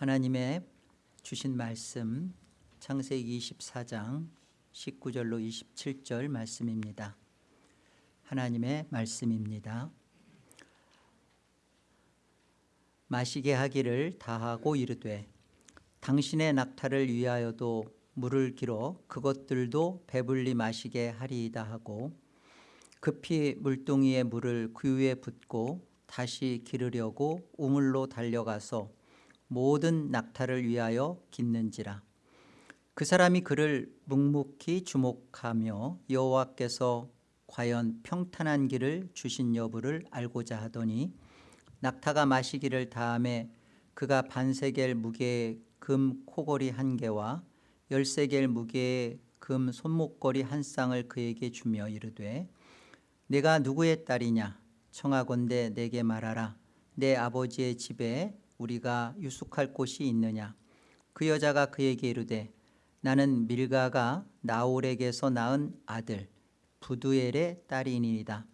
하나님의 주신 말씀 창세기 24장 19절로 27절 말씀입니다. 하나님의 말씀입니다. 마시게 하기를 다하고 이르되 당신의 낙타를 위하여도 물을 길어 그것들도 배불리 마시게 하리이다 하고 급히 물동이에 물을 그 위에 붓고 다시 기르려고 우물로 달려가서 모든 낙타를 위하여 깃는지라. 그 사람이 그를 묵묵히 주목하며 여호와께서 과연 평탄한 길을 주신 여부를 알고자 하더니 낙타가 마시기를 다음에 그가 반세겔 무게의 금 코걸이 한 개와 열세겔 무게의 금 손목걸이 한 쌍을 그에게 주며 이르되 내가 누구의 딸이냐? 청하건대 내게 말하라. 내 아버지의 집에 우리가 유숙할 곳이 있느냐? 그 여자가 그에게 이르되 나는 밀가가 나홀에게서 낳은 아들 부두엘의 딸이니이다.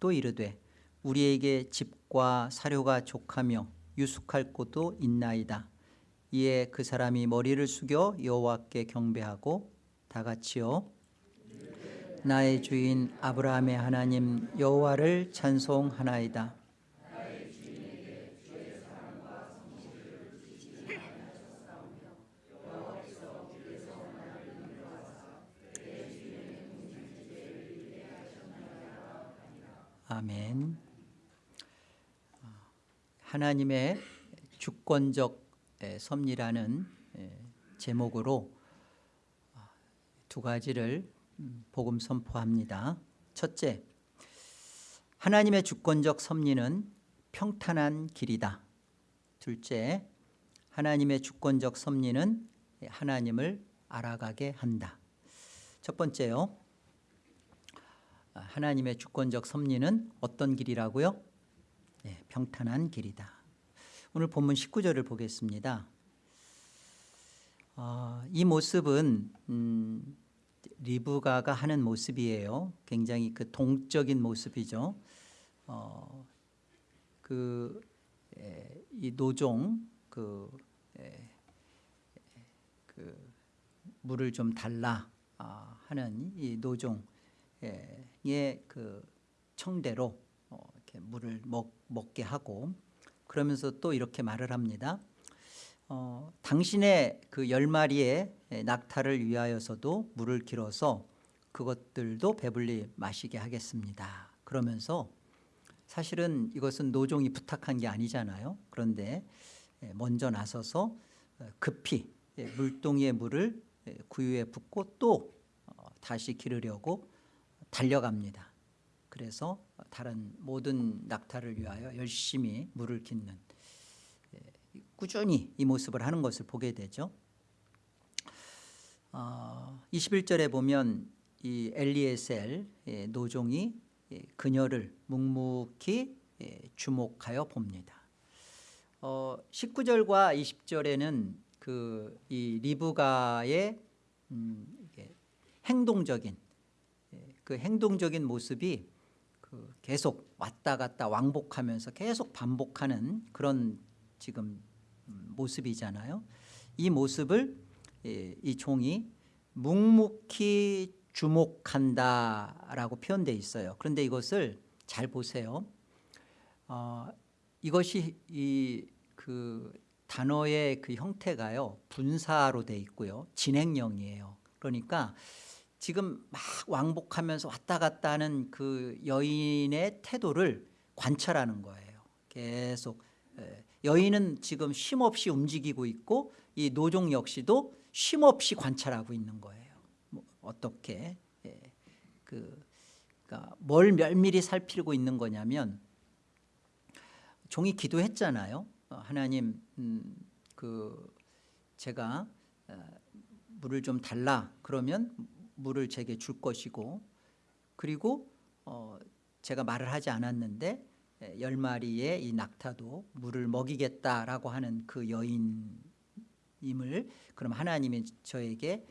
또 이르되 우리에게 집과 사료가 족하며 유숙할 곳도 있나이다. 이에 그 사람이 머리를 숙여 여호와께 경배하고 다 같이요. 나의 주인 아브라함의 하나님 여호와를 찬송하나이다 아멘 하나님의 주권적 섭리라는 제목으로 두 가지를 복음 선포합니다. 첫째, 하나님의 주권적 섭리는 평탄한 길이다. 둘째, 하나님의 주권적 섭리는 하나님을 알아가게 한다. 첫 번째요. 하나님의 주권적 섭리는 어떤 길이라고요? 네, 평탄한 길이다. 오늘 본문 19절을 보겠습니다. 어, 이 모습은 음, 리브가가 하는 모습이에요. 굉장히 그 동적인 모습이죠. 어, 그, 에, 이 노종 그, 에, 그 물을 좀 달라 아, 하는 이 노종 의그 청대로 어, 이렇게 물을 먹, 먹게 하고 그러면서 또 이렇게 말을 합니다. 어, 당신의 그 열 마리의 낙타를 위하여서도 물을 길어서 그것들도 배불리 마시게 하겠습니다. 그러면서 사실은 이것은 노종이 부탁한 게 아니잖아요. 그런데 먼저 나서서 급히 물동이의 물을 구유에 붓고 또 어, 다시 기르려고 달려갑니다. 그래서 다른 모든 낙타를 위하여 열심히 물을 깃는 꾸준히 이 모습을 하는 것을 보게 되죠. 어, 21절에 보면 이 엘리에셀 노종이 그녀를 묵묵히 주목하여 봅니다. 어, 19절과 20절에는 그 이 리브가의 음, 행동적인 그 행동적인 모습이 그 계속 왔다 갔다 왕복하면서 계속 반복하는 그런 지금 모습이잖아요. 이 모습을 이 종이 묵묵히 주목한다라고 표현되어 있어요. 그런데 이것을 잘 보세요. 어, 이것이 이 그 단어의 그 형태가요 분사로 돼 있고요 진행형이에요. 그러니까 지금 막 왕복하면서 왔다 갔다 하는 그 여인의 태도를 관찰하는 거예요. 계속 여인은 지금 쉼없이 움직이고 있고 이 노종 역시도 쉼없이 관찰하고 있는 거예요. 뭐 어떻게 예. 그, 그러니까 뭘 면밀히 살피고 있는 거냐면 종이 기도했잖아요. 어, 하나님 음, 그 제가 어, 물을 좀 달라 그러면 물을 제게 줄 것이고 그리고 어, 제가 말을 하지 않았는데 열 마리의 이 낙타도 물을 먹이겠다라고 하는 그 여인임을 그럼 하나님이 저에게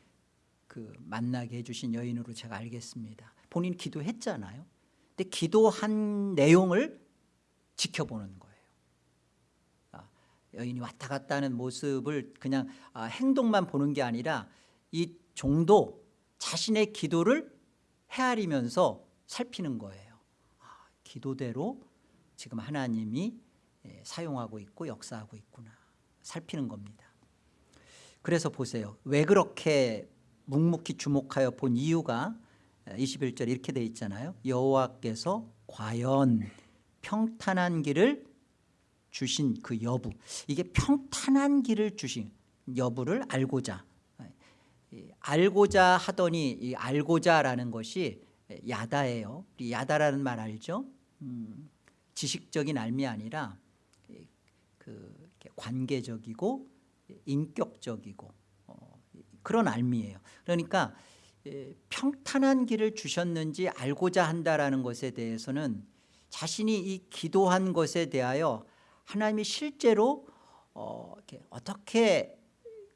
그 만나게 해주신 여인으로 제가 알겠습니다. 본인 기도했잖아요. 근데 기도한 내용을 지켜보는 거예요. 아, 여인이 왔다 갔다 하는 모습을 그냥 아, 행동만 보는 게 아니라 이 종도 자신의 기도를 헤아리면서 살피는 거예요. 아, 기도대로 지금 하나님이 예, 사용하고 있고 역사하고 있구나. 살피는 겁니다. 그래서 보세요. 왜 그렇게 묵묵히 주목하여 본 이유가 21절 이렇게 돼 있잖아요. 여호와께서 과연 평탄한 길을 주신 그 여부. 이게 평탄한 길을 주신 여부를 알고자 이 알고자 하더니 이 알고자라는 것이 야다예요. 야다라는 말 알죠? 음, 지식적인 알미 아니라 이- 그 관계적이고 인격적이고 어, 그런 알미예요. 그러니까 예, 평탄한 길을 주셨는지 알고자 한다라는 것에 대해서는 자신이 이 기도한 것에 대하여 하나님이 실제로 어, 어떻게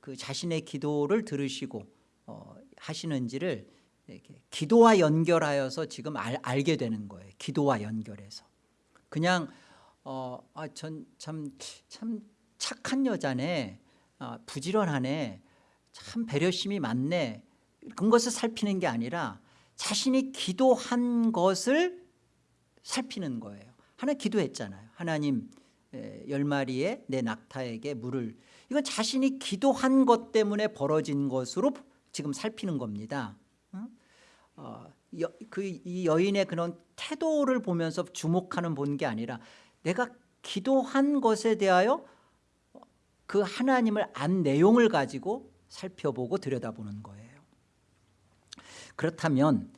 그 자신의 기도를 들으시고 어, 하시는지를 이렇게 기도와 연결하여서 지금 알, 알게 되는 거예요. 기도와 연결해서 그냥 어, 아, 전참참 참 착한 여자네, 아, 부지런하네, 참 배려심이 많네. 그런 것을 살피는 게 아니라 자신이 기도한 것을 살피는 거예요. 하나 기도했잖아요. 하나님 에, 열 마리의 내 낙타에게 물을 이건 자신이 기도한 것 때문에 벌어진 것으로 지금 살피는 겁니다. 응? 어, 여, 그 이 여인의 그런 태도를 보면서 주목하는 본 게 아니라 내가 기도한 것에 대하여 그 하나님을 안 내용을 가지고 살펴보고 들여다보는 거예요. 그렇다면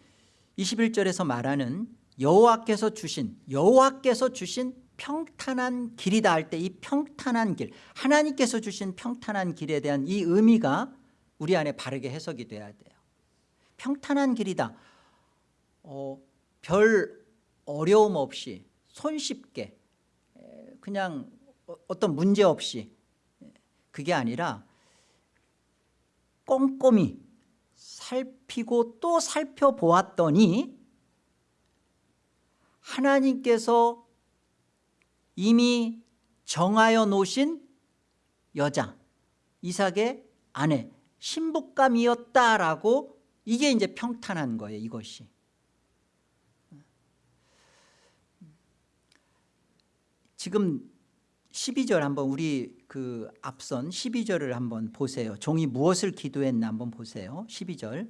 21절에서 말하는 여호와께서 주신 여호와께서 주신 평탄한 길이다 할 때 이 평탄한 길 하나님께서 주신 평탄한 길에 대한 이 의미가 우리 안에 바르게 해석이 돼야 돼요. 평탄한 길이다. 어, 별 어려움 없이 손쉽게 에, 그냥 어- 어떤 문제 없이 에, 그게 아니라 꼼꼼히 살피고 또 살펴보았더니 하나님께서 이미 정하여 놓으신 여자 이삭의 아내 신부감이었다라고 이게 이제 평탄한 거예요 이것이. 지금 12절 한번 우리 그 앞선 12절을 한번 보세요. 종이 무엇을 기도했나 한번 보세요. 12절.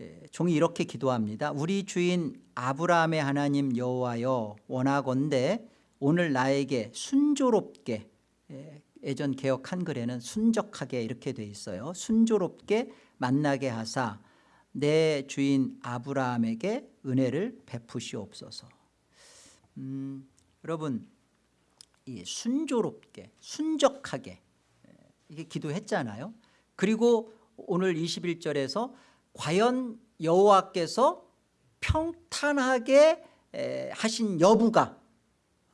예, 종이 이렇게 기도합니다. 우리 주인 아브라함의 하나님 여호와여 원하건대 오늘 나에게 순조롭게 예, 예전 개혁 한글에는 순적하게 이렇게 돼 있어요. 순조롭게 만나게 하사 내 주인 아브라함에게 은혜를 베푸시옵소서. 음, 여러분 이 순조롭게 순적하게 예, 이게 기도했잖아요. 그리고 오늘 21절에서 과연 여호와께서 평탄하게 에, 하신 여부가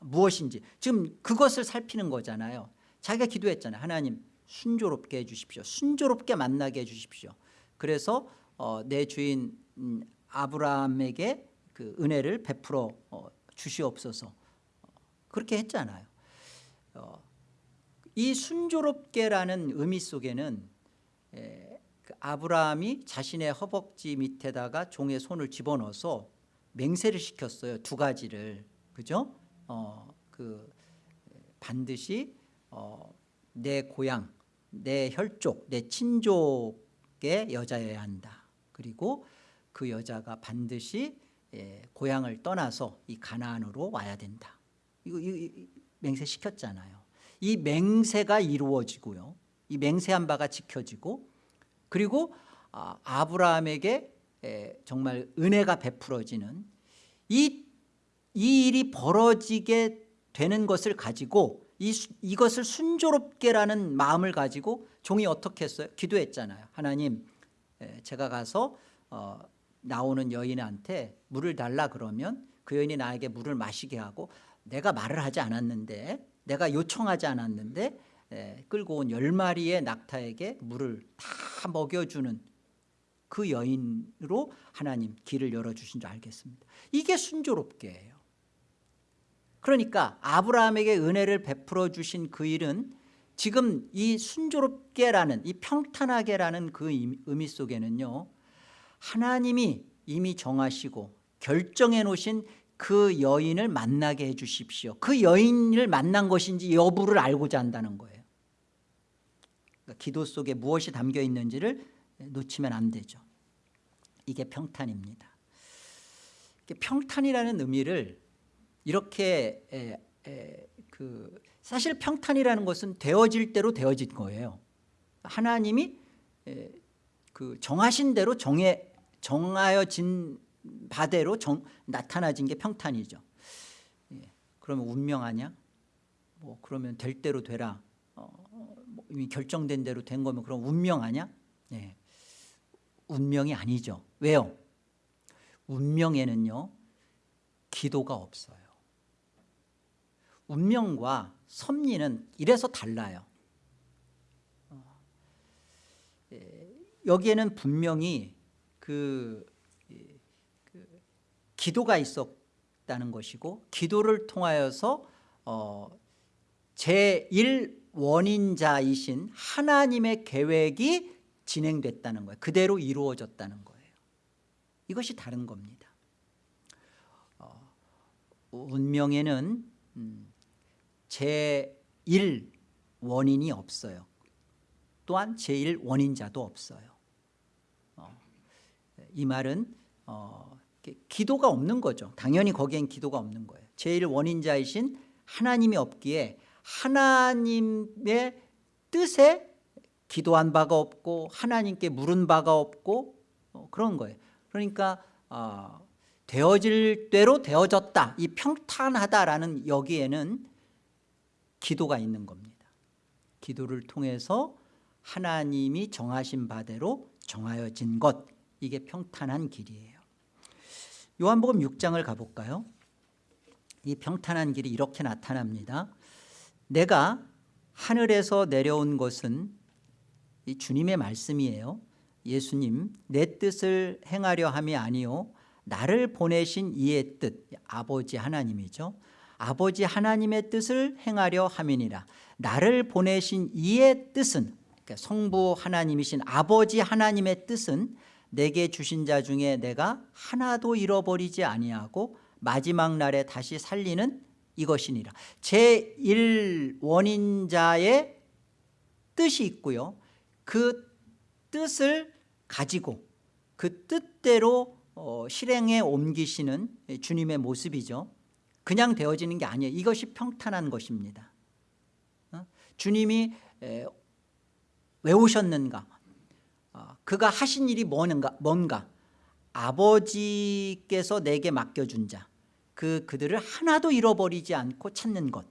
무엇인지. 지금 그것을 살피는 거잖아요. 자기가 기도했잖아요. 하나님 순조롭게 해주십시오. 순조롭게 만나게 해주십시오. 그래서 어, 내 주인 음, 아브라함에게 그 은혜를 베풀어 어, 주시옵소서. 그렇게 했잖아요. 어, 이 순조롭게라는 의미 속에는 에, 그 아브라함이 자신의 허벅지 밑에다가 종의 손을 집어넣어서 맹세를 시켰어요. 두 가지를. 그죠? 어, 그 반드시 어, 내 고향, 내 혈족, 내 친족의 여자여야 한다. 그리고 그 여자가 반드시 예, 고향을 떠나서 이 가나안으로 와야 된다. 이거, 이거, 맹세 시켰잖아요. 이 맹세가 이루어지고요. 이 맹세한 바가 지켜지고 그리고 아, 아브라함에게 에, 정말 은혜가 베풀어지는 이, 이 일이 벌어지게 되는 것을 가지고 이, 수- 이것을 순조롭게라는 마음을 가지고 종이 어떻게 했어요? 기도했잖아요. 하나님 에, 제가 가서 어, 나오는 여인한테 물을 달라 그러면 그 여인이 나에게 물을 마시게 하고 내가 말을 하지 않았는데 내가 요청하지 않았는데 에, 끌고 온 열 마리의 낙타에게 물을 다 먹여주는 그 여인으로 하나님 길을 열어주신 줄 알겠습니다 이게 순조롭게예요 그러니까 아브라함에게 은혜를 베풀어 주신 그 일은 지금 이 순조롭게라는 이 평탄하게라는 그 의미 속에는요 하나님이 이미 정하시고 결정해 놓으신 그 여인을 만나게 해 주십시오. 그 여인을 만난 것인지 여부를 알고자 한다는 거예요. 그러니까 기도 속에 무엇이 담겨 있는지를 놓치면 안 되죠. 이게 평탄입니다. 평탄이라는 의미를 이렇게 에, 에, 그 사실 평탄이라는 것은 되어질 대로 되어진 거예요. 하나님이 에, 그 정하신 대로 정해 정하여진 바대로 정, 나타나진 게 평탄이죠. 예, 그러면 운명하냐? 뭐 그러면 될 대로 되라. 어, 뭐 이미 결정된 대로 된 거면 그럼 운명하냐? 예, 운명이 아니죠. 왜요? 운명에는요 기도가 없어요 운명과 섭리는 이래서 달라요. 어, 예, 여기에는 분명히 그, 그 기도가 있었다는 것이고 기도를 통하여서 어, 제1원인자이신 하나님의 계획이 진행됐다는 거예요. 그대로 이루어졌다는 거예요. 이것이 다른 겁니다. 어, 운명에는 음, 제1 원인이 없어요. 또한 제1 원인자도 없어요. 어, 이 말은 어, 기도가 없는 거죠. 당연히 거기엔 기도가 없는 거예요. 제1 원인자이신 하나님이 없기에 하나님의 뜻에 기도한 바가 없고 하나님께 물은 바가 없고 어, 그런 거예요. 그러니까 어, 되어질 대로 되어졌다. 이 평탄하다라는 여기에는 기도가 있는 겁니다. 기도를 통해서 하나님이 정하신 바대로 정하여진 것 이게 평탄한 길이에요. 요한복음 6장을 가볼까요? 이 평탄한 길이 이렇게 나타납니다. 내가 하늘에서 내려온 것은 이 주님의 말씀이에요. 예수님 내 뜻을 행하려 함이 아니요 나를 보내신 이의 뜻 아버지 하나님이죠 아버지 하나님의 뜻을 행하려 함이니라. 나를 보내신 이의 뜻은 그러니까 성부 하나님이신 아버지 하나님의 뜻은 내게 주신 자 중에 내가 하나도 잃어버리지 아니하고 마지막 날에 다시 살리는 이것이니라. 제1원인자의 뜻이 있고요. 그 뜻을 가지고 그 뜻대로 어, 실행에 옮기시는 주님의 모습이죠 그냥 되어지는 게 아니에요. 이것이 평탄한 것입니다. 어? 주님이 에, 왜 오셨는가? 어, 그가 하신 일이 뭔가, 뭔가? 아버지께서 내게 맡겨준 자 그 그들을 하나도 잃어버리지 않고 찾는 것.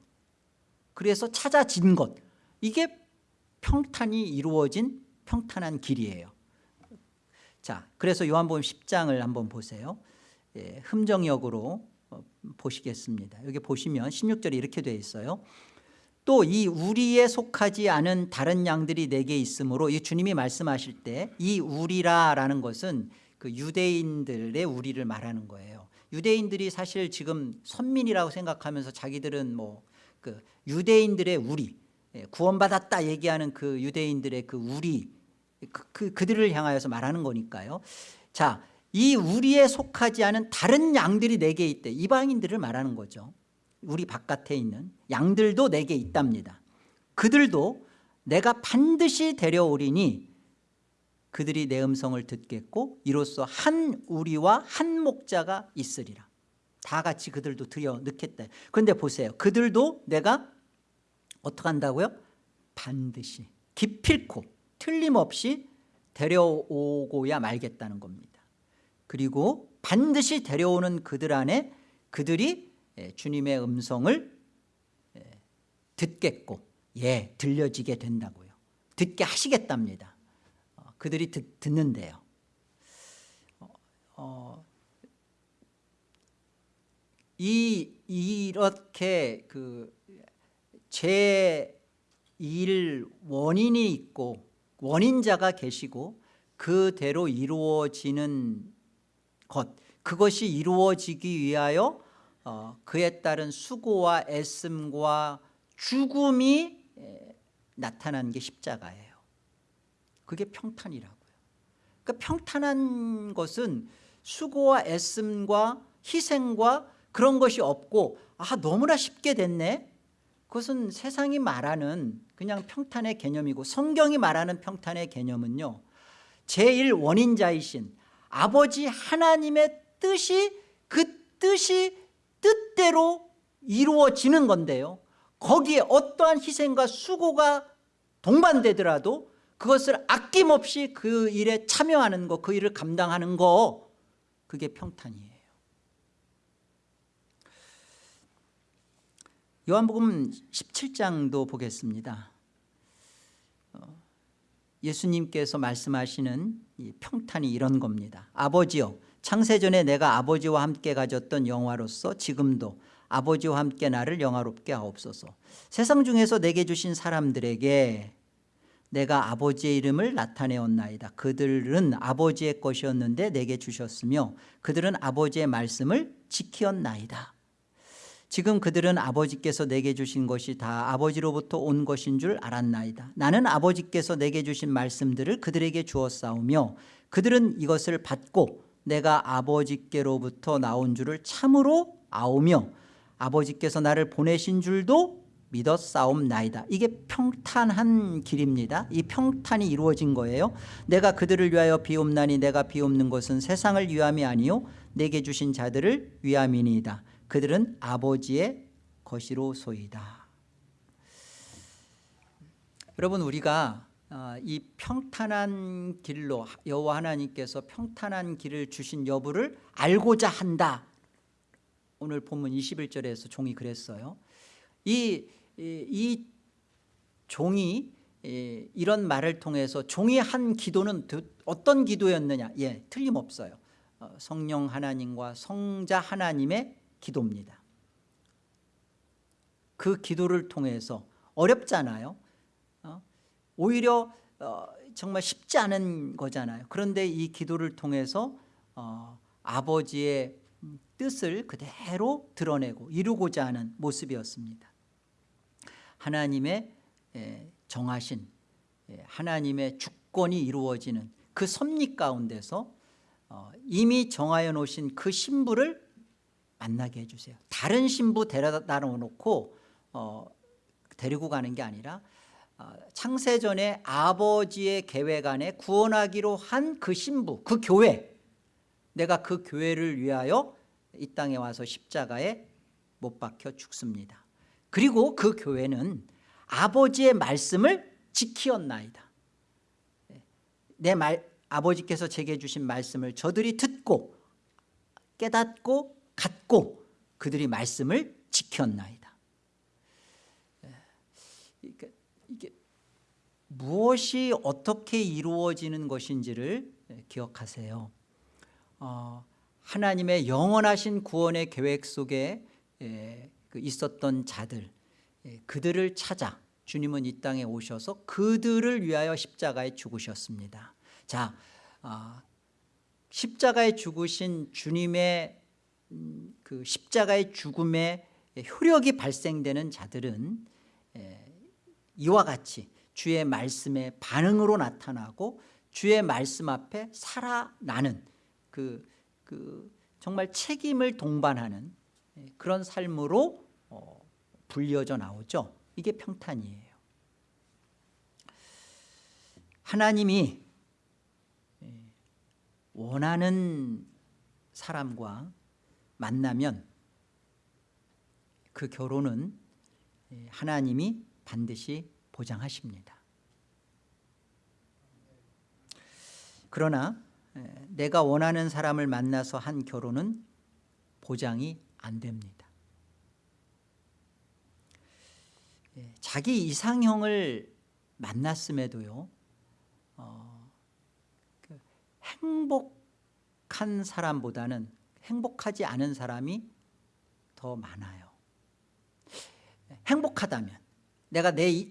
그래서 찾아진 것. 이게 평탄이 이루어진 평탄한 길이에요. 자, 그래서 요한복음 10장을 한번 보세요. 예, 흠정역으로 어, 보시겠습니다. 여기 보시면 16절에 이렇게 되어 있어요. 또 이 우리에 속하지 않은 다른 양들이 내게 있으므로 이 주님이 말씀하실 때 이 우리라라는 것은 그 유대인들의 우리를 말하는 거예요. 유대인들이 사실 지금 선민이라고 생각하면서 자기들은 뭐 그 유대인들의 우리 예, 구원받았다 얘기하는 그 유대인들의 그 우리 그, 그, 그들을 향하여서 말하는 거니까요 자, 이 우리에 속하지 않은 다른 양들이 내게 있대. 이방인들을 말하는 거죠. 우리 바깥에 있는 양들도 내게 있답니다. 그들도 내가 반드시 데려오리니 그들이 내 음성을 듣겠고 이로써 한 우리와 한 목자가 있으리라. 다 같이 그들도 들여 넣겠다 그런데 보세요. 그들도 내가 어떻게 한다고요? 반드시 기필코 틀림없이 데려오고야 말겠다는 겁니다 그리고 반드시 데려오는 그들 안에 그들이 예, 주님의 음성을 예, 듣겠고 예 들려지게 된다고요. 듣게 하시겠답니다. 어, 그들이 듣, 듣는데요. 어, 어, 이 이렇게 그제1 원인이 있고 원인자가 계시고 그대로 이루어지는 것 그것이 이루어지기 위하여 어, 그에 따른 수고와 애씀과 죽음이 에, 나타난 게 십자가예요. 그게 평탄이라고요. 그러니까 평탄한 것은 수고와 애씀과 희생과 그런 것이 없고 아 너무나 쉽게 됐네. 그것은 세상이 말하는 그냥 평탄의 개념이고 성경이 말하는 평탄의 개념은요 제1원인자이신 아버지 하나님의 뜻이 그 뜻이 뜻대로 이루어지는 건데요. 거기에 어떠한 희생과 수고가 동반되더라도 그것을 아낌없이 그 일에 참여하는 거그 일을 감당하는 거 그게 평탄이에요. 요한복음 17장도 보겠습니다. 어, 예수님께서 말씀하시는 이 평탄이 이런 겁니다. 아버지여 창세전에 내가 아버지와 함께 가졌던 영화로서 지금도 아버지와 함께 나를 영화롭게 하옵소서. 세상 중에서 내게 주신 사람들에게 내가 아버지의 이름을 나타내었나이다. 그들은 아버지의 것이었는데 내게 주셨으며 그들은 아버지의 말씀을 지키었나이다 지금 그들은 아버지께서 내게 주신 것이 다 아버지로부터 온 것인 줄 알았나이다. 나는 아버지께서 내게 주신 말씀들을 그들에게 주었사오며 그들은 이것을 받고 내가 아버지께로부터 나온 줄을 참으로 아오며 아버지께서 나를 보내신 줄도 믿었사옵나이다. 이게 평탄한 길입니다. 이 평탄이 이루어진 거예요. 내가 그들을 위하여 비옵나니 내가 비옵는 것은 세상을 위함이 아니요 내게 주신 자들을 위함이니이다 그들은 아버지의 것이로소이다. 여러분 우리가 어, 이 평탄한 길로 여호와 하나님께서 평탄한 길을 주신 여부를 알고자 한다. 오늘 본문 21절에서 종이 그랬어요. 이, 이, 이 종이 이, 이런 말을 통해서 종이 한 기도는 어떤 기도였느냐? 예, 틀림없어요. 어, 성령 하나님과 성자 하나님의 기도입니다. 그 기도를 통해서 어렵잖아요. 어? 오히려 어, 정말 쉽지 않은 거잖아요. 그런데 이 기도를 통해서 어, 아버지의 뜻을 그대로 드러내고 이루고자 하는 모습이었습니다. 하나님의 정하신 하나님의 주권이 이루어지는 그 섭리 가운데서 어, 이미 정하여 놓으신 그 신부를 만나게 해주세요. 다른 신부 데려다 놓고 어, 데리고 가는 게 아니라 어, 창세전에 아버지의 계획 안에 구원하기로 한 그 신부 그 교회 내가 그 교회를 위하여 이 땅에 와서 십자가에 못 박혀 죽습니다. 그리고 그 교회는 아버지의 말씀을 지키었나이다. 내 말, 아버지께서 제게 주신 말씀을 저들이 듣고 깨닫고 갖고 그들이 말씀을 지켰나이다. 이게, 이게 무엇이 어떻게 이루어지는 것인지를 기억하세요. 어, 하나님의 영원하신 구원의 계획 속에 그 있었던 자들 그들을 찾아 주님은 이 땅에 오셔서 그들을 위하여 십자가에 죽으셨습니다. 자 어, 십자가에 죽으신 주님의 음, 그 십자가의 죽음의 효력이 발생되는 자들은 이와 같이 주의 말씀의 반응으로 나타나고 주의 말씀 앞에 살아나는 그, 그 정말 책임을 동반하는 그런 삶으로 어, 불려져 나오죠. 이게 평탄이에요. 하나님이 원하는 사람과 만나면 그 결혼은 하나님이 반드시 보장하십니다. 그러나 내가 원하는 사람을 만나서 한 결혼은 보장이 안 됩니다. 자기 이상형을 만났음에도요 어, 그 행복한 사람보다는 행복하지 않은 사람이 더 많아요. 행복하다면 내가 내,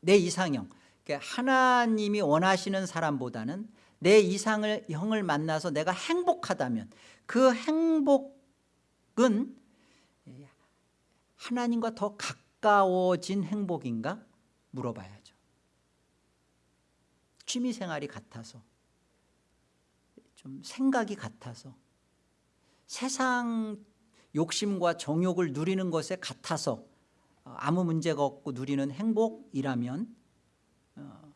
내 이상형 그러니까 하나님이 원하시는 사람보다는 내 이상을 형을 만나서 내가 행복하다면 그 행복은 하나님과 더 가까워진 행복인가 물어봐야죠. 취미생활이 같아서 좀 생각이 같아서 세상 욕심과 정욕을 누리는 것에 같아서 어, 아무 문제가 없고 누리는 행복이라면 어,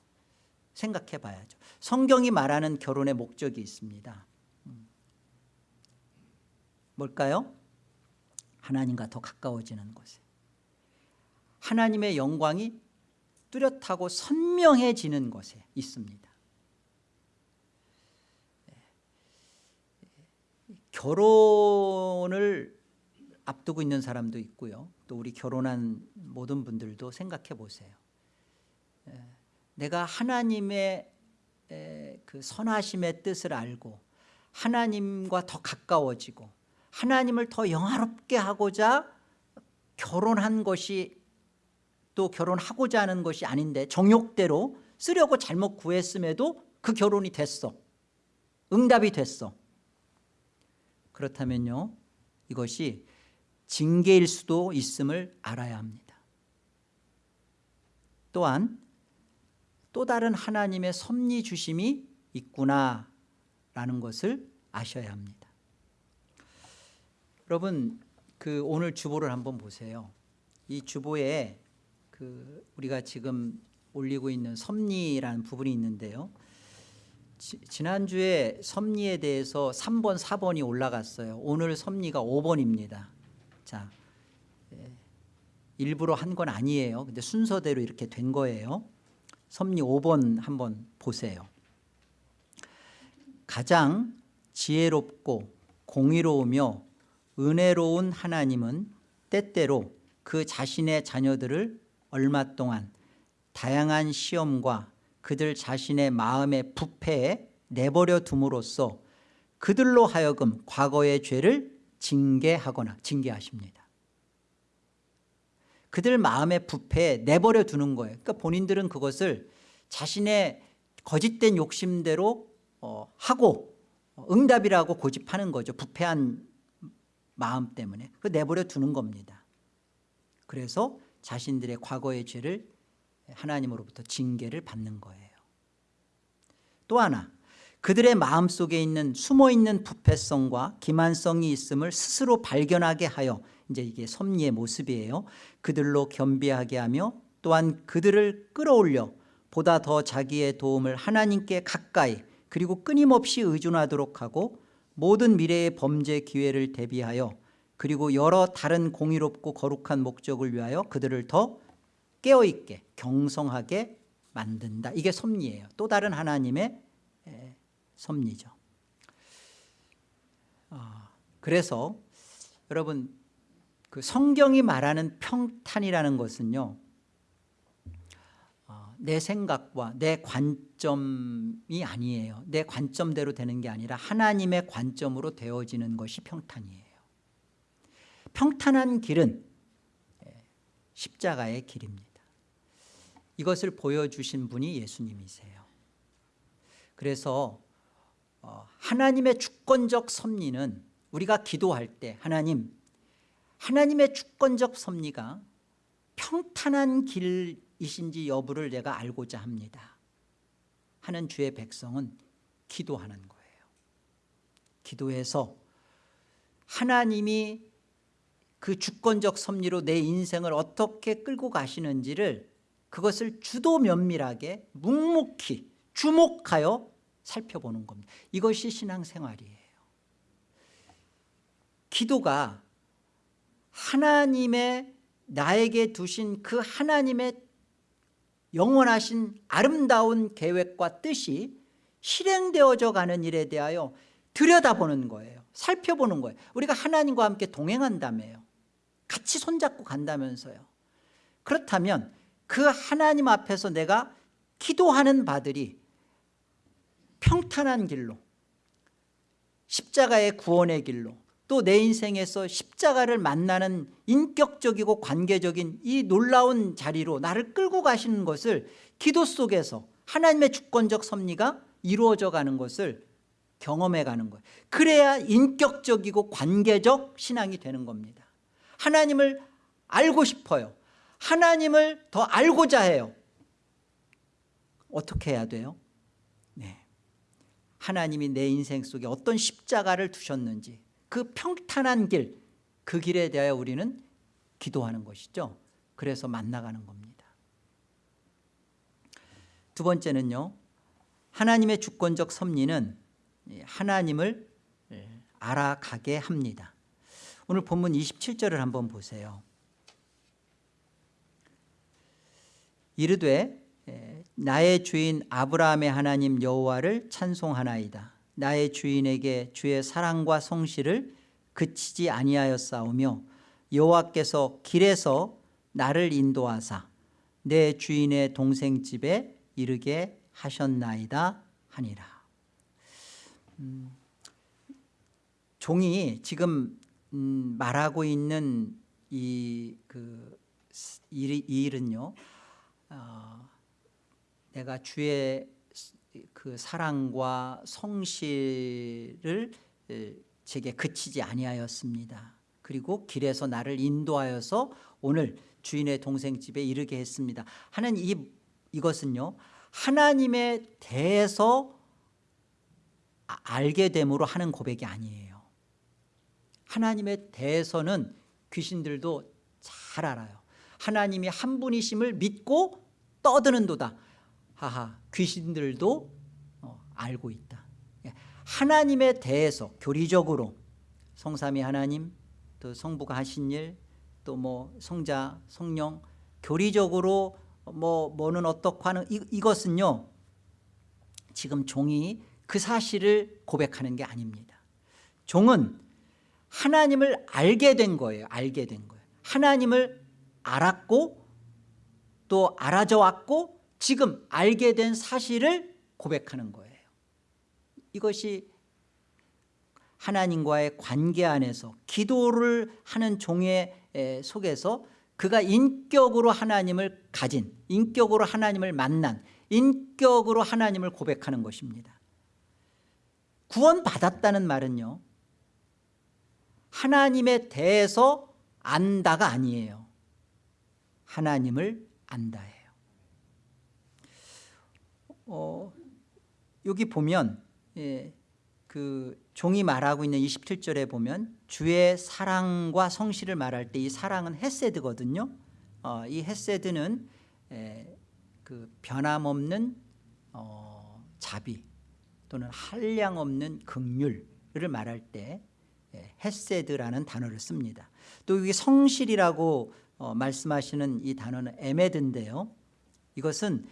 생각해 봐야죠 성경이 말하는 결혼의 목적이 있습니다 음. 뭘까요? 하나님과 더 가까워지는 것에 하나님의 영광이 뚜렷하고 선명해지는 것에 있습니다 결혼을 앞두고 있는 사람도 있고요. 또 우리 결혼한 모든 분들도 생각해 보세요. 에, 내가 하나님의 에, 그 선하심의 뜻을 알고 하나님과 더 가까워지고 하나님을 더 영화롭게 하고자 결혼한 것이 또 결혼하고자 하는 것이 아닌데 정욕대로 쓰려고 잘못 구했음에도 그 결혼이 됐어. 응답이 됐어 그렇다면요 이것이 징계일 수도 있음을 알아야 합니다. 또한 또 다른 하나님의 섭리 주심이 있구나라는 것을 아셔야 합니다. 여러분 그 오늘 주보를 한번 보세요. 이 주보에 그 우리가 지금 올리고 있는 섭리라는 부분이 있는데요 지, 지난주에 섭리에 대해서 3번 4번이 올라갔어요. 오늘 섭리가 5번입니다. 자 예, 일부러 한 건 아니에요. 근데 순서대로 이렇게 된 거예요. 섭리 5번 한번 보세요. 가장 지혜롭고 공의로우며 은혜로운 하나님은 때때로 그 자신의 자녀들을 얼마 동안 다양한 시험과 그들 자신의 마음의 부패에 내버려 둠으로써 그들로 하여금 과거의 죄를 징계하거나 징계하십니다. 그들 마음의 부패에 내버려 두는 거예요. 그러니까 본인들은 그것을 자신의 거짓된 욕심대로 어, 하고 어, 응답이라고 고집하는 거죠. 부패한 마음 때문에. 그 내버려 두는 겁니다. 그래서 자신들의 과거의 죄를 하나님으로부터 징계를 받는 거예요. 또 하나 그들의 마음속에 있는 숨어있는 부패성과 기만성이 있음을 스스로 발견하게 하여 이제 이게 섭리의 모습이에요. 그들로 겸비하게 하며 또한 그들을 끌어올려 보다 더 자기의 도움을 하나님께 가까이 그리고 끊임없이 의존하도록 하고 모든 미래의 범죄 기회를 대비하여 그리고 여러 다른 공의롭고 거룩한 목적을 위하여 그들을 더 깨어있게 경성하게 만든다. 이게 섭리예요. 또 다른 하나님의 섭리죠. 아, 그래서 여러분 그 성경이 말하는 평탄이라는 것은요 어, 내 생각과 내 관점이 아니에요. 내 관점대로 되는 게 아니라 하나님의 관점으로 되어지는 것이 평탄이에요. 평탄한 길은 십자가의 길입니다 이것을 보여주신 분이 예수님이세요. 그래서 어, 하나님의 주권적 섭리는 우리가 기도할 때 하나님 하나님의 주권적 섭리가 평탄한 길이신지 여부를 내가 알고자 합니다. 하는 주의 백성은 기도하는 거예요. 기도해서 하나님이 그 주권적 섭리로 내 인생을 어떻게 끌고 가시는지를 그것을 주도 면밀하게 묵묵히 주목하여 살펴보는 겁니다. 이것이 신앙생활이에요. 기도가 하나님의 나에게 두신 그 하나님의 영원하신 아름다운 계획과 뜻이 실행되어져 가는 일에 대하여 들여다보는 거예요. 살펴보는 거예요. 우리가 하나님과 함께 동행한다며요. 같이 손잡고 간다면서요. 그렇다면 그 하나님 앞에서 내가 기도하는 바들이 평탄한 길로 십자가의 구원의 길로 또 내 인생에서 십자가를 만나는 인격적이고 관계적인 이 놀라운 자리로 나를 끌고 가시는 것을 기도 속에서 하나님의 주권적 섭리가 이루어져 가는 것을 경험해 가는 거예요. 그래야 인격적이고 관계적 신앙이 되는 겁니다. 하나님을 알고 싶어요 하나님을 더 알고자 해요. 어떻게 해야 돼요? 네. 하나님이 내 인생 속에 어떤 십자가를 두셨는지 그 평탄한 길, 그 길에 대하여 우리는 기도하는 것이죠. 그래서 만나가는 겁니다. 두 번째는요 하나님의 주권적 섭리는 하나님을 알아가게 합니다. 오늘 본문 27절을 한번 보세요 이르되 나의 주인 아브라함의 하나님 여호와를 찬송하나이다. 나의 주인에게 주의 사랑과 성실을 그치지 아니하였사오며 여호와께서 길에서 나를 인도하사 내 주인의 동생 집에 이르게 하셨나이다 하니라. 음, 종이 지금 음, 말하고 있는 이, 그, 이, 이 일은요 어, 내가 주의 그 사랑과 성실을 에, 제게 그치지 아니하였습니다. 그리고 길에서 나를 인도하여서 오늘 주인의 동생 집에 이르게 했습니다. 하는 이, 이것은요 하나님에 대해서 아- 알게 됨으로 하는 고백이 아니에요. 하나님에 대해서는 귀신들도 잘 알아요 하나님이 한 분이심을 믿고 떠드는 도다. 하하 귀신들도 어, 알고 있다. 예, 하나님에 대해서 교리적으로 성삼위 하나님 또 성부가 하신 일 또 뭐 성자 성령 교리적으로 뭐 뭐는 어떻고 하는 이, 이것은요 지금 종이 그 사실을 고백하는 게 아닙니다. 종은 하나님을 알게 된 거예요 알게 된 거예요. 하나님을 알았고 또 알아져 왔고 지금 알게 된 사실을 고백하는 거예요. 이것이 하나님과의 관계 안에서 기도를 하는 종의 에, 속에서 그가 인격으로 하나님을 가진 인격으로 하나님을 만난 인격으로 하나님을 고백하는 것입니다. 구원 받았다는 말은요 하나님에 대해서 안다가 아니에요 하나님을 안다예요. 어, 여기 보면 예, 그 종이 말하고 있는 27절에 보면 주의 사랑과 성실을 말할 때 이 사랑은 헤세드거든요. 어, 이 헤세드는 에, 그 변함없는 어, 자비 또는 한량없는 극률을 말할 때 예, 헤세드라는 단어를 씁니다. 또 여기 성실이라고 어, 말씀하시는 이 단어는 에메드인데요 이것은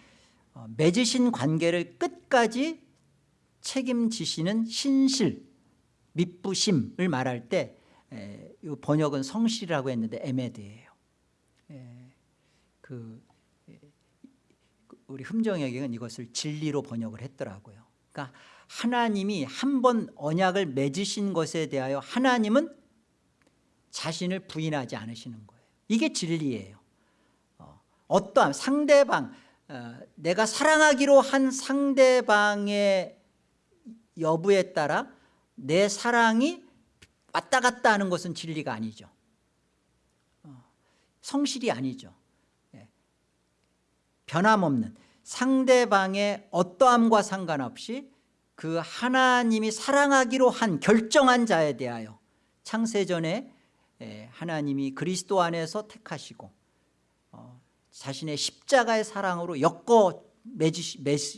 어, 맺으신 관계를 끝까지 책임지시는 신실, 밑부심을 말할 때 에, 이 번역은 성실이라고 했는데 에메드예요. 에, 그, 에, 우리 흠정혁은 이것을 진리로 번역을 했더라고요. 그러니까 하나님이 한 번 언약을 맺으신 것에 대하여 하나님은 자신을 부인하지 않으시는 거예요. 이게 진리예요. 어, 어떠한 상대방 어, 내가 사랑하기로 한 상대방의 여부에 따라 내 사랑이 왔다 갔다 하는 것은 진리가 아니죠 어, 성실이 아니죠 예. 변함없는 상대방의 어떠함과 상관없이 그 하나님이 사랑하기로 한 결정한 자에 대하여 창세전에 예, 하나님이 그리스도 안에서 택하시고 어, 자신의 십자가의 사랑으로 엮어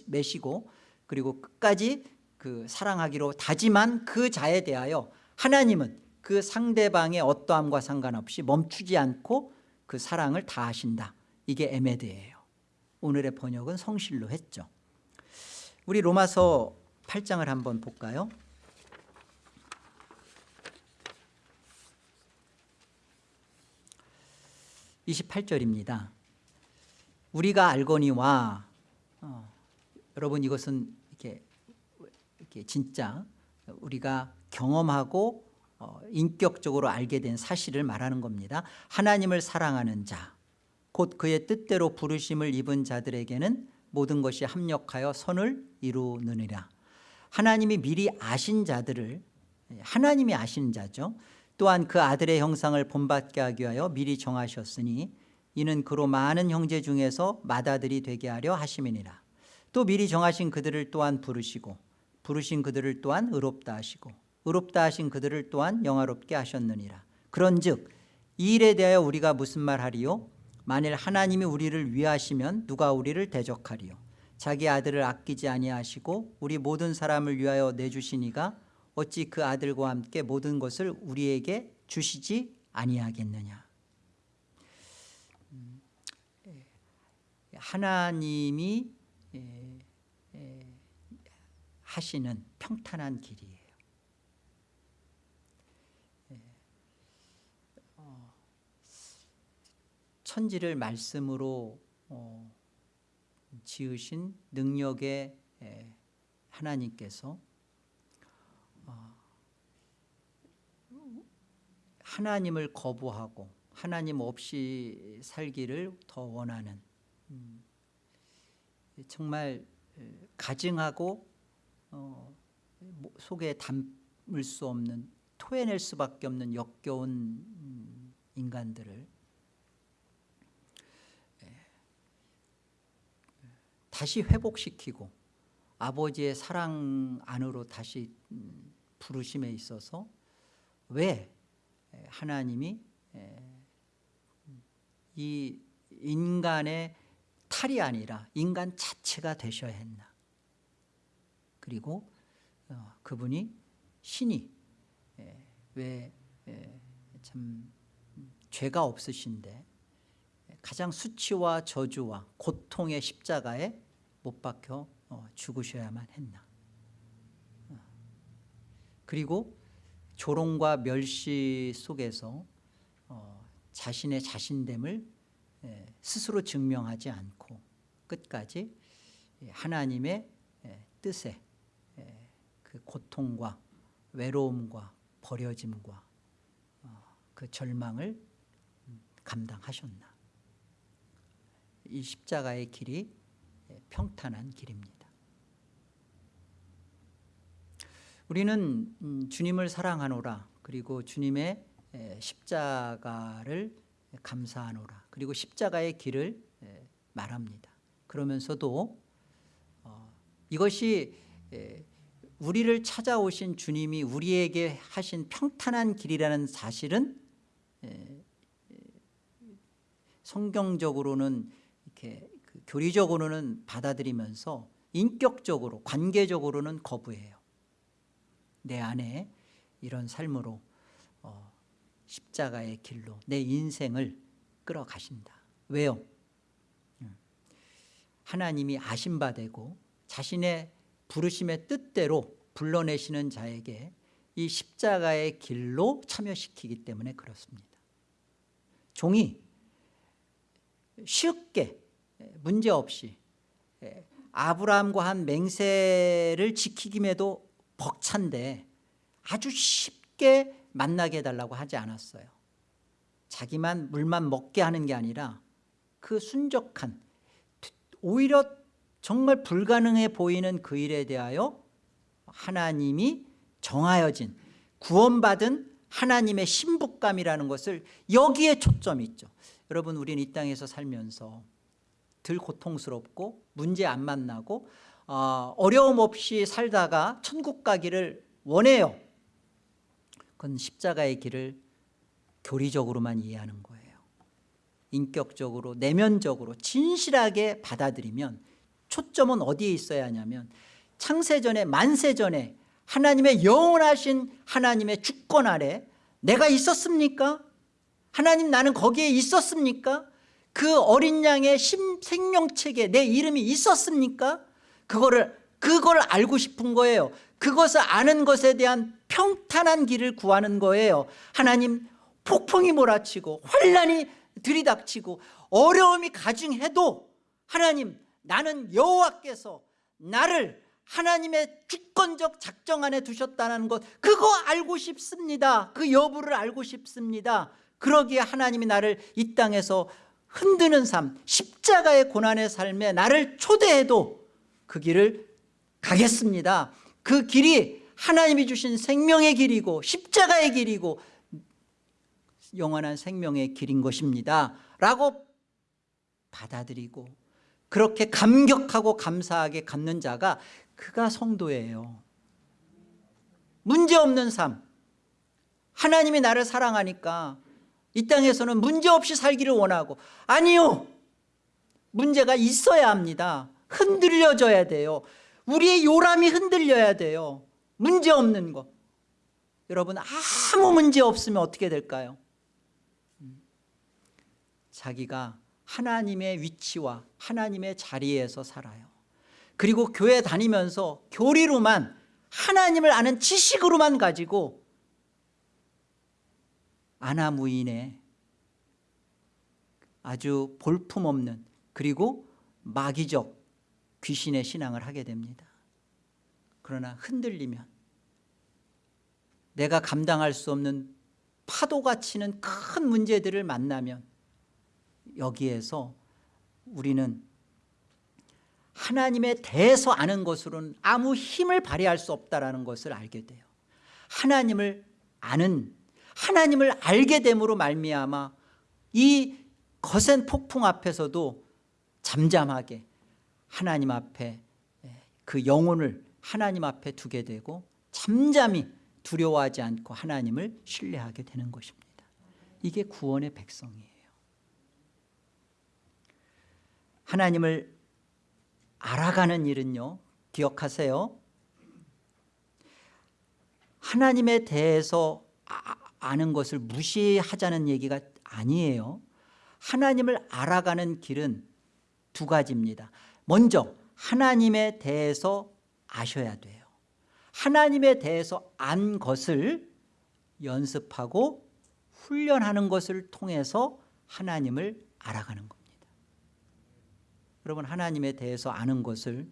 매시고 그리고 끝까지 그 사랑하기로 다짐한 그 자에 대하여 하나님은 그 상대방의 어떠함과 상관없이 멈추지 않고 그 사랑을 다하신다. 이게 에메드예요. 오늘의 번역은 성실로 했죠. 우리 로마서 8장을 한번 볼까요 28절입니다. 우리가 알거니와 어, 여러분 이것은 이렇게, 이렇게 진짜 우리가 경험하고 어, 인격적으로 알게 된 사실을 말하는 겁니다. 하나님을 사랑하는 자 곧 그의 뜻대로 부르심을 입은 자들에게는 모든 것이 합력하여 선을 이루느니라. 하나님이 미리 아신 자들을 하나님이 아신 자죠 또한 그 아들의 형상을 본받게 하기 위하여 미리 정하셨으니 이는 그로 많은 형제 중에서 맏아들이 되게 하려 하심이니라. 또 미리 정하신 그들을 또한 부르시고 부르신 그들을 또한 의롭다 하시고 의롭다 하신 그들을 또한 영화롭게 하셨느니라. 그런 즉 이 일에 대하여 우리가 무슨 말하리요? 만일 하나님이 우리를 위하시면 누가 우리를 대적하리요? 자기 아들을 아끼지 아니하시고 우리 모든 사람을 위하여 내주시니가 어찌 그 아들과 함께 모든 것을 우리에게 주시지 아니하겠느냐? 음, 예, 하나님이 예, 예, 하시는 평탄한 길이에요. 예, 어, 천지를 말씀으로 어, 지으신 능력의 예, 하나님께서 어, 하나님을 거부하고 하나님 없이 살기를 더 원하는 음, 정말 에, 가증하고 어, 뭐, 속에 담을 수 없는 토해낼 수밖에 없는 역겨운 음, 인간들을 다시 회복시키고 아버지의 사랑 안으로 다시 음, 부르심에 있어서 왜 하나님이 이 인간의 탈이 아니라 인간 자체가 되셔야 했나 그리고 어, 그분이 신이 왜 참 죄가 없으신데 가장 수치와 저주와 고통의 십자가에 못 박혀 어, 죽으셔야만 했나 어. 그리고 조롱과 멸시 속에서 어, 자신의 자신됨을 스스로 증명하지 않고 끝까지 하나님의 뜻에 그 고통과 외로움과 버려짐과 그 절망을 음, 감당하셨나. 이 십자가의 길이 평탄한 길입니다 우리는 음, 주님을 사랑하노라. 그리고 주님의 십자가를 감사하노라. 그리고 십자가의 길을 말합니다. 그러면서도 어, 이것이 우리를 찾아오신 주님이 우리에게 하신 평탄한 길이라는 사실은 성경적으로는 이렇게 그 교리적으로는 받아들이면서 인격적으로 관계적으로는 거부해요 내 안에 이런 삶으로 어, 십자가의 길로 내 인생을 끌어가신다 왜요? 음. 하나님이 아신바 되고 자신의 부르심의 뜻대로 불러내시는 자에게 이 십자가의 길로 참여시키기 때문에 그렇습니다 종이 쉽게 문제없이 아브라함과 한 맹세를 지키김에도 벅찬데 아주 쉽게 만나게 해달라고 하지 않았어요. 자기만 물만 먹게 하는 게 아니라 그 순적한 오히려 정말 불가능해 보이는 그 일에 대하여 하나님이 정하여진 구원받은 하나님의 신부감이라는 것을 여기에 초점이 있죠. 여러분 우리는 이 땅에서 살면서 들 고통스럽고 문제 안 만나고 어, 어려움 없이 살다가 천국 가기를 원해요 그건 십자가의 길을 교리적으로만 이해하는 거예요 인격적으로 내면적으로 진실하게 받아들이면 초점은 어디에 있어야 하냐면 창세전에 만세전에 하나님의 영원하신 하나님의 주권 아래 내가 있었습니까? 하나님 나는 거기에 있었습니까? 그 어린 양의 생명책에 내 이름이 있었습니까? 그거를 그걸 알고 싶은 거예요. 그것을 아는 것에 대한 평탄한 길을 구하는 거예요. 하나님 폭풍이 몰아치고 환란이 들이닥치고 어려움이 가중해도 하나님 나는 여호와께서 나를 하나님의 주권적 작정 안에 두셨다는 것 그거 알고 싶습니다. 그 여부를 알고 싶습니다. 그러기에 하나님이 나를 이 땅에서 흔드는 삶 십자가의 고난의 삶에 나를 초대해도 그 길을 가겠습니다. 그 길이 하나님이 주신 생명의 길이고 십자가의 길이고 영원한 생명의 길인 것입니다. 라고 받아들이고 그렇게 감격하고 감사하게 갖는 자가 그가 성도예요. 문제없는 삶. 하나님이 나를 사랑하니까 이 땅에서는 문제없이 살기를 원하고 아니요. 문제가 있어야 합니다. 흔들려져야 돼요. 우리의 요람이 흔들려야 돼요. 문제없는 거. 여러분 아무 문제 없으면 어떻게 될까요? 음. 자기가 하나님의 위치와 하나님의 자리에서 살아요. 그리고 교회 다니면서 교리로만 하나님을 아는 지식으로만 가지고 아나무인의 아주 볼품없는 그리고 마귀적 귀신의 신앙을 하게 됩니다. 그러나 흔들리면 내가 감당할 수 없는 파도가 치는 큰 문제들을 만나면 여기에서 우리는 하나님에 대해서 아는 것으로는 아무 힘을 발휘할 수 없다는 것을 알게 돼요. 하나님을 아는 하나님을 알게 됨으로 말미암아 이 거센 폭풍 앞에서도 잠잠하게 하나님 앞에 그 영혼을 하나님 앞에 두게 되고 잠잠히 두려워하지 않고 하나님을 신뢰하게 되는 것입니다. 이게 구원의 백성이에요. 하나님을 알아가는 일은요 기억하세요? 하나님에 대해서 아, 아는 것을 무시하자는 얘기가 아니에요. 하나님을 알아가는 길은 두 가지입니다. 먼저 하나님에 대해서 아셔야 돼요. 하나님에 대해서 안 것을 연습하고 훈련하는 것을 통해서 하나님을 알아가는 겁니다. 여러분 하나님에 대해서 아는 것을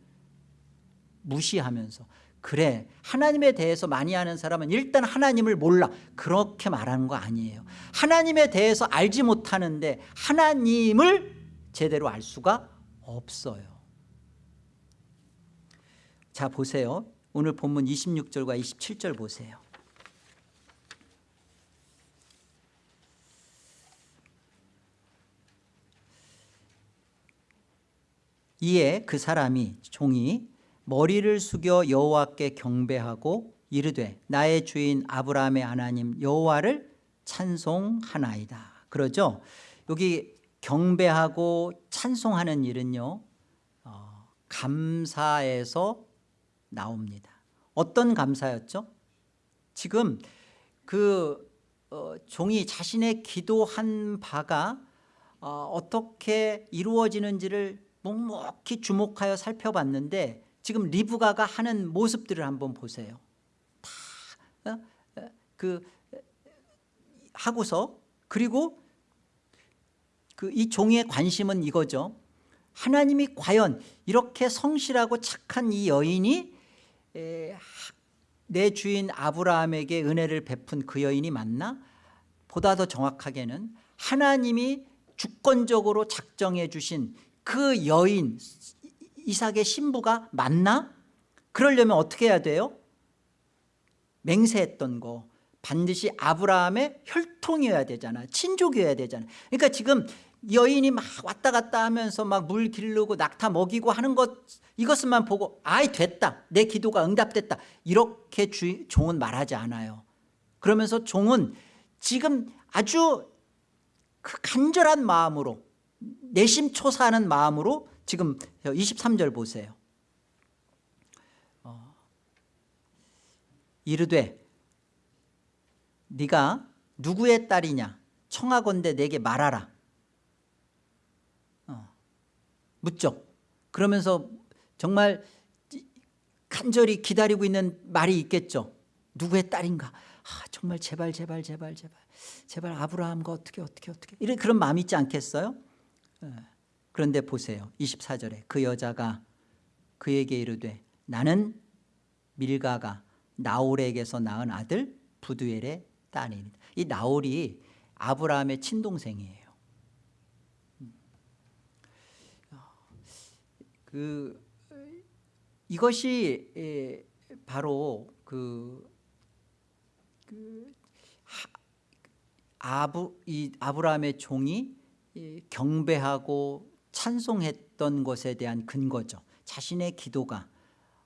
무시하면서 그래 하나님에 대해서 많이 아는 사람은 일단 하나님을 몰라. 그렇게 말하는 거 아니에요. 하나님에 대해서 알지 못하는데 하나님을 제대로 알 수가 없어요. 자 보세요. 오늘 본문 26절과 27절 보세요. 이에 그 사람이 종이 머리를 숙여 여호와께 경배하고 이르되 나의 주인 아브라함의 하나님 여호와를 찬송하나이다. 그러죠? 여기 경배하고 찬송하는 일은요 어, 감사에서 나옵니다. 어떤 감사였죠? 지금 그 어, 종이 자신의 기도한 바가 어, 어떻게 이루어지는지를 묵묵히 주목하여 살펴봤는데 지금 리브가가 하는 모습들을 한번 보세요. 다그 어? 하고서 그리고 그 이 종의 관심은 이거죠. 하나님이 과연 이렇게 성실하고 착한 이 여인이 내 주인 아브라함에게 은혜를 베푼 그 여인이 맞나? 보다 더 정확하게는 하나님이 주권적으로 작정해 주신 그 여인 이삭의 신부가 맞나? 그러려면 어떻게 해야 돼요? 맹세했던 거. 반드시 아브라함의 혈통이어야 되잖아. 친족이어야 되잖아. 그러니까 지금 여인이 막 왔다 갔다 하면서 막 물 기르고 낙타 먹이고 하는 것 이것만 보고 아이 됐다. 내 기도가 응답됐다. 이렇게 주, 종은 말하지 않아요. 그러면서 종은 지금 아주 그 간절한 마음으로 내심 초사하는 마음으로 지금 23절 보세요. 어, 이르되 네가 누구의 딸이냐? 청하건대 내게 말하라. 어, 묻죠. 그러면서 정말 간절히 기다리고 있는 말이 있겠죠. 누구의 딸인가? 아, 정말 제발 제발 제발 제발. 제발 아브라함과 어떻게 어떻게 어떻게. 이런 그런 마음이 있지 않겠어요? 예. 그런데 보세요. 24절에 그 여자가 그에게 이르되 나는 밀가가 나홀에게서 낳은 아들 부두엘의 딸이니다 이 나홀이 아브라함의 친동생이에요. 그 이것이 바로 그, 그 아부 이 아브라함의 종이 이 경배하고 찬송했던 것에 대한 근거죠. 자신의 기도가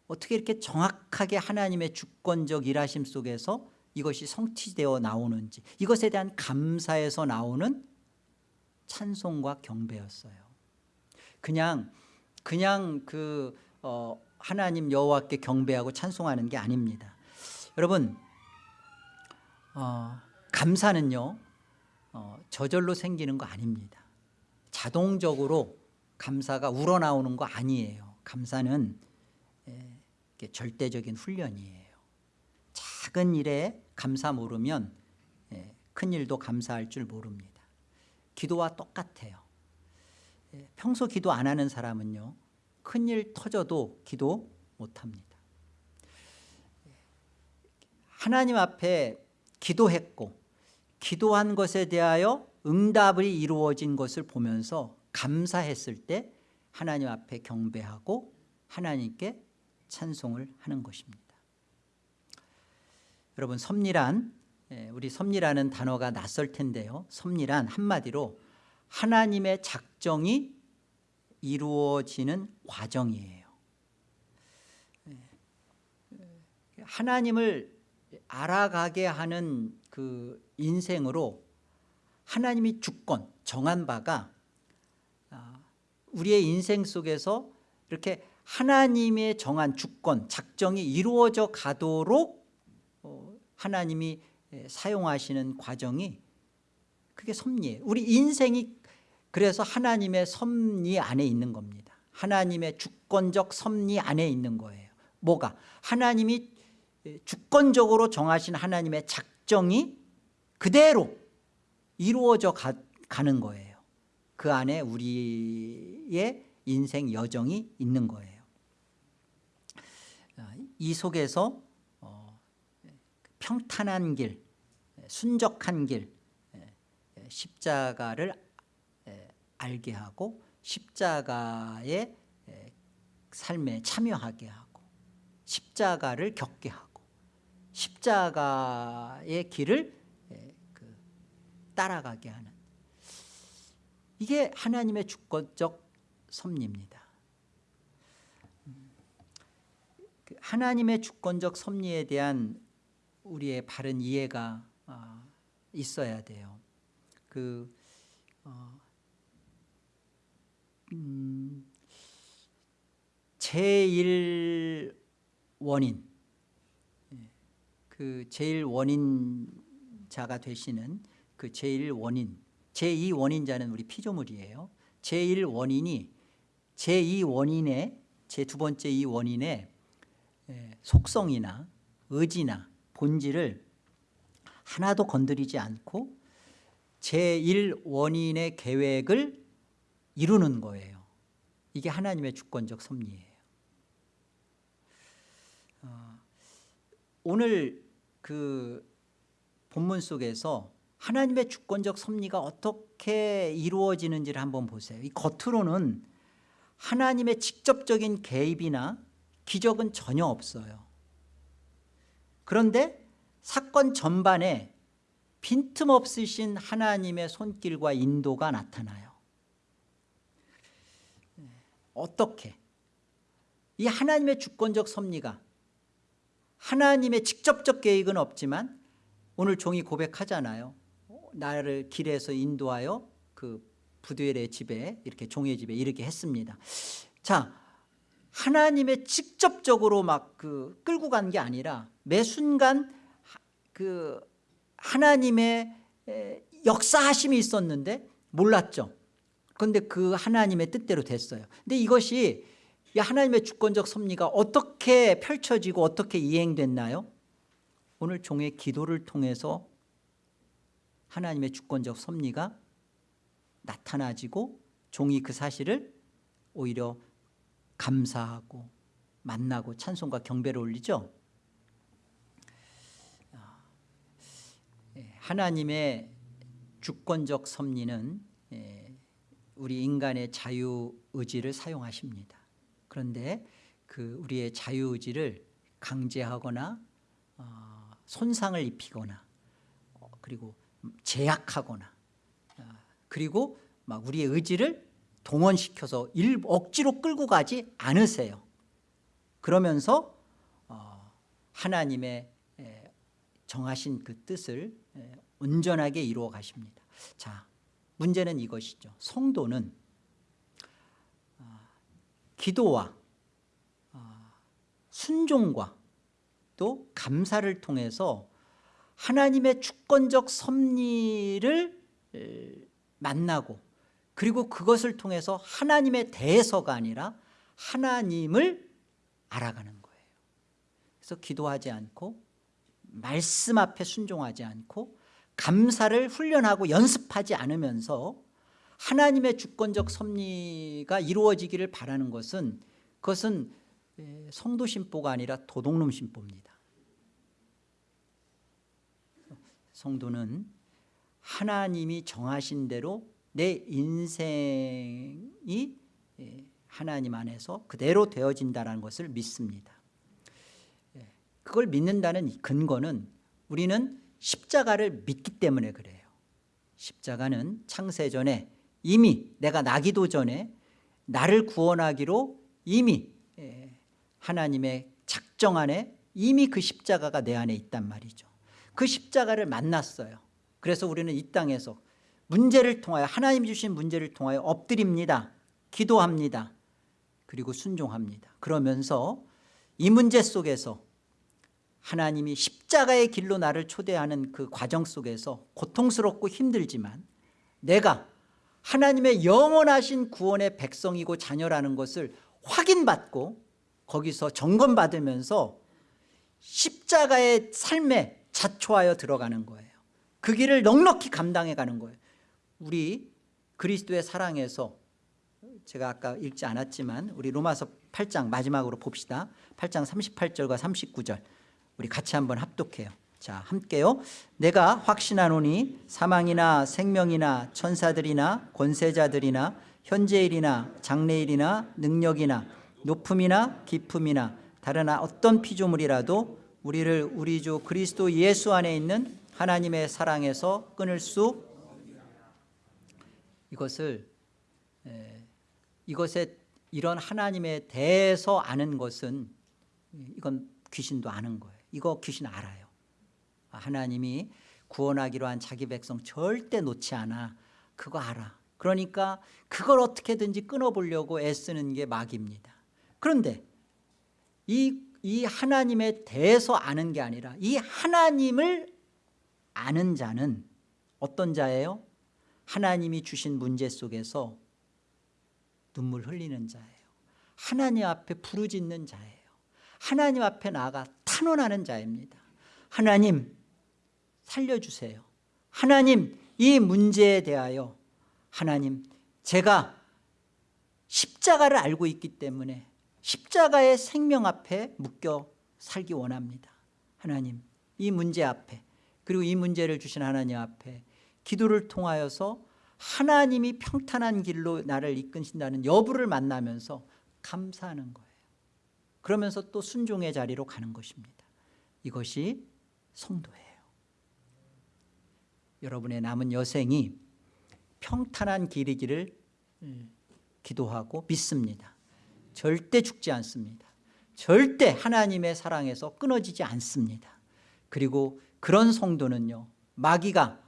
어떻게 이렇게 정확하게 하나님의 주권적 일하심 속에서 이것이 성취되어 나오는지 이것에 대한 감사에서 나오는 찬송과 경배였어요. 그냥 그냥 그 어, 하나님 여호와께 경배하고 찬송하는 게 아닙니다. 여러분 어, 감사는요 어, 저절로 생기는 거 아닙니다. 자동적으로 감사가 우러나오는 거 아니에요. 감사는 절대적인 훈련이에요. 작은 일에 감사 모르면 에, 큰 일도 감사할 줄 모릅니다. 기도와 똑같아요. 에, 평소 기도 안 하는 사람은요 큰 일 터져도 기도 못합니다. 하나님 앞에 기도했고 기도한 것에 대하여 응답이 이루어진 것을 보면서 감사했을 때 하나님 앞에 경배하고 하나님께 찬송을 하는 것입니다. 여러분 섭리란 예, 우리 섭리라는 단어가 낯설 텐데요. 섭리란 한마디로 하나님의 작정이 이루어지는 과정이에요. 예, 하나님을 알아가게 하는 그 인생으로 하나님이 주권 정한 바가 아, 우리의 인생 속에서 이렇게 하나님의 정한 주권 작정이 이루어져 가도록 어, 하나님이 사용하시는 과정이 그게 섭리예요. 우리 인생이 그래서 하나님의 섭리 안에 있는 겁니다. 하나님의 주권적 섭리 안에 있는 거예요. 뭐가? 하나님이 주권적으로 정하신 하나님의 작정이 그대로 이루어져 가, 가는 거예요. 그 안에 우리의 인생 여정이 있는 거예요. 이 속에서 어, 평탄한 길, 순적한 길, 십자가를 알게 하고 십자가의 삶에 참여하게 하고 십자가를 겪게 하고 십자가의 길을 그 따라가게 하는 이게 하나님의 주권적 섭리입니다. 그 하나님의 주권적 섭리에 대한 우리의 바른 이해가 아, 있어야 돼요. 그 어, 음, 제일 원인 예, 그 제일 원인자가 되시는 그 제일 원인 제2 원인자는 우리 피조물이에요. 제일 원인이 제2 원인의 제 두 번째 이 원인의 속성이나 의지나 본질을 하나도 건드리지 않고 제1 원인의 계획을 이루는 거예요. 이게 하나님의 주권적 섭리예요. 어, 오늘 그 본문 속에서 하나님의 주권적 섭리가 어떻게 이루어지는지를 한번 보세요. 이 겉으로는 하나님의 직접적인 개입이나 기적은 전혀 없어요. 그런데 사건 전반에 빈틈없으신 하나님의 손길과 인도가 나타나요. 어떻게? 이 하나님의 주권적 섭리가 하나님의 직접적 계획은 없지만 오늘 종이 고백하잖아요. 나를 길에서 인도하여 그 부두엘의 집에 이렇게 종의 집에 이르게 했습니다. 자, 하나님의 직접적으로 막 그 끌고 간 게 아니라 매 순간 그 하나님의 역사하심이 있었는데 몰랐죠. 그런데 그 하나님의 뜻대로 됐어요. 근데 이것이 하나님의 주권적 섭리가 어떻게 펼쳐지고 어떻게 이행됐나요? 오늘 종의 기도를 통해서 하나님의 주권적 섭리가 나타나지고 종이 그 사실을 오히려 감사하고 만나고 찬송과 경배를 올리죠. 예, 하나님의 주권적 섭리는 예, 우리 인간의 자유의지를 사용하십니다. 그런데 그 우리의 자유의지를 강제하거나 어, 손상을 입히거나 어, 그리고 제약하거나 아, 그리고 막 우리의 의지를 동원시켜서 일, 억지로 끌고 가지 않으세요. 그러면서 어, 하나님의 에, 정하신 그 뜻을 에, 온전하게 이루어 가십니다. 자 문제는 이것이죠. 성도는 아, 기도와 아, 순종과 또 감사를 통해서 하나님의 주권적 섭리를 에, 만나고 그리고 그것을 통해서 하나님의 대해서가 아니라 하나님을 알아가는 거예요. 그래서 기도하지 않고 말씀 앞에 순종하지 않고 감사를 훈련하고 연습하지 않으면서 하나님의 주권적 섭리가 이루어지기를 바라는 것은 그것은 에, 성도 신보가 아니라 도둑놈 신보입니다 성도는 하나님이 정하신 대로 내 인생이 예, 하나님 안에서 그대로 되어진다는 것을 믿습니다. 예, 그걸 믿는다는 이 근거는 우리는 십자가를 믿기 때문에 그래요. 십자가는 창세전에 이미 내가 나기도 전에 나를 구원하기로 이미 예, 하나님의 작정 안에 이미 그 십자가가 내 안에 있단 말이죠 그 십자가를 만났어요. 그래서 우리는 이 땅에서 문제를 통하여 하나님 주신 문제를 통하여 엎드립니다. 기도합니다. 그리고 순종합니다. 그러면서 이 문제 속에서 하나님이 십자가의 길로 나를 초대하는 그 과정 속에서 고통스럽고 힘들지만 내가 하나님의 영원하신 구원의 백성이고 자녀라는 것을 확인받고 거기서 점검받으면서 십자가의 삶에 자초하여 들어가는 거예요. 그 길을 넉넉히 감당해 가는 거예요. 우리 그리스도의 사랑에서 제가 아까 읽지 않았지만 우리 로마서 8장 마지막으로 봅시다. 8장 38절과 39절. 우리 같이 한번 합독해요. 자 함께요. 내가 확신하노니 사망이나 생명이나 천사들이나 권세자들이나 현재일이나 장래일이나 능력이나 높음이나 깊음이나 다른 어떤 피조물이라도 우리를 우리 주 그리스도 예수 안에 있는 하나님의 사랑에서 끊을 수 이것을 에, 이것에 이런 하나님에 대해서 아는 것은 이건 귀신도 아는 거예요. 이거 귀신 알아요. 하나님이 구원하기로 한 자기 백성 절대 놓지 않아. 그거 알아. 그러니까 그걸 어떻게든지 끊어보려고 애쓰는 게 마귀입니다. 그런데 이, 이 하나님에 대해서 아는 게 아니라 이 하나님을 아는 자는 어떤 자예요? 하나님이 주신 문제 속에서 눈물 흘리는 자예요. 하나님 앞에 부르짖는 자예요. 하나님 앞에 나아가 탄원하는 자입니다. 하나님 살려주세요. 하나님 이 문제에 대하여 하나님 제가 십자가를 알고 있기 때문에 십자가의 생명 앞에 묶여 살기 원합니다. 하나님 이 문제 앞에 그리고 이 문제를 주신 하나님 앞에 기도를 통하여서 하나님이 평탄한 길로 나를 이끄신다는 여부를 만나면서 감사하는 거예요. 그러면서 또 순종의 자리로 가는 것입니다. 이것이 성도예요. 여러분의 남은 여생이 평탄한 길이기를 음, 기도하고 믿습니다 절대 죽지 않습니다. 절대 하나님의 사랑에서 끊어지지 않습니다. 그리고 그런 성도는요 마귀가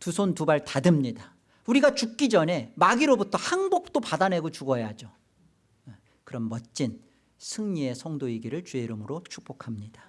두 손 두 발 다 듭니다. 우리가 죽기 전에 마귀로부터 항복도 받아내고 죽어야죠. 그런 멋진 승리의 성도이기를 주의 이름으로 축복합니다